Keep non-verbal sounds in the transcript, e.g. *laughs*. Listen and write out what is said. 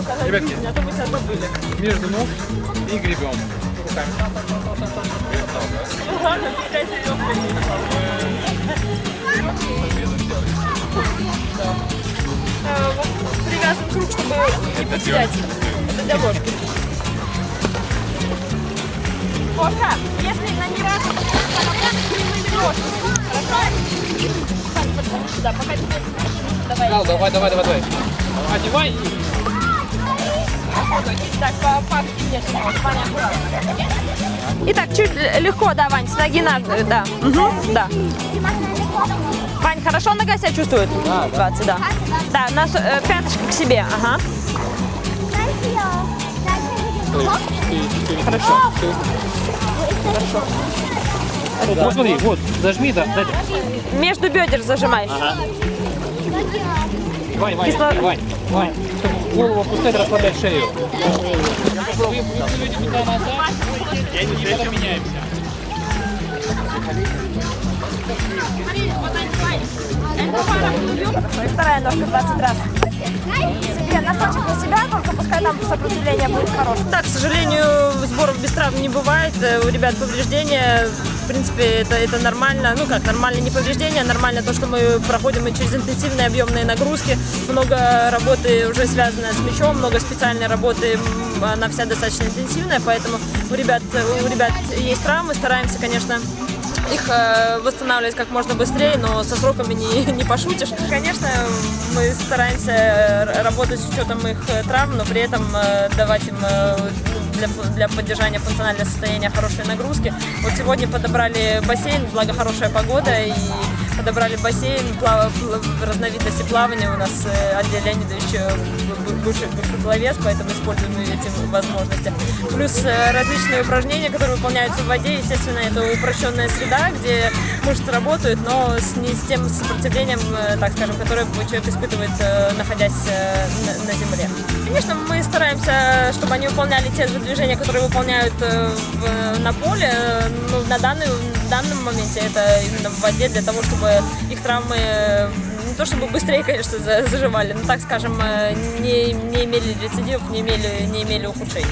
Ребятки, а то мы себя забыли. между ног и гребем. Руками. Ладно, пускай Э, вот Привязан круг, чтобы не потерять. Это для ложки. Кофе, если на не раз ложку. Хорошо? Сань, подходи сюда, пока тебе... Давай. Давай, давай, давай. Одевай Так, поактивнее Ваня, аккуратно. Итак, чуть легко, да, Вань, с ноги на... Да, Мгм, да. Вань, хорошо нога себя чувствует? Да, 20, да. Да, на с- э, пяточка к себе, ага. Хорошо. Вот смотри, вот, зажми, да, дайте. Между бедер зажимай. Вань, Вань, Кисло- Вань, Вань, голову опускать, расслаблять шею. И потом меняемся. И вторая ножка 20 раз. Себе носочек на себя, только пускай там сопротивление будет хорошее. Да, к сожалению, сборов без травм не бывает. Э, У ребят повреждения. Принципе, это, это нормально. Ну как, нормально не повреждения, нормально то, что мы проходим и через интенсивные объемные нагрузки. Много работы уже связано с мячом, много специальной работы. Она вся достаточно интенсивная, поэтому у ребят, у ребят есть травмы. Стараемся, конечно, их э, восстанавливать как можно быстрее, но со сроками не, *laughs* не пошутишь. Конечно, мы стараемся э, работать с учетом их э, травм, но при этом давать им для, для поддержания функционального состояния хорошие нагрузки. Вот сегодня подобрали бассейн, благо хорошая погода, и подобрали бассейн плава- разновидности плавания. У нас э, Андрей Леонидович э, б- б- бывший, бывший пловец, поэтому используем эти возможности. Плюс э, различные упражнения, которые выполняются в воде. Естественно, это упрощенная среда, где мышцы работают, но с не с тем сопротивлением, э, так скажем, которое человек испытывает, э, находясь э, на, на земле. Конечно, мы стараемся, чтобы они выполняли те же движения, которые выполняют э, в- на поле. Э, Ну, на данный, в данном моменте это именно в воде для того, чтобы их травмы э, не то чтобы быстрее, конечно, за- заживали, но так скажем, э, не, не имели рецидивов, не имели, не имели ухудшений.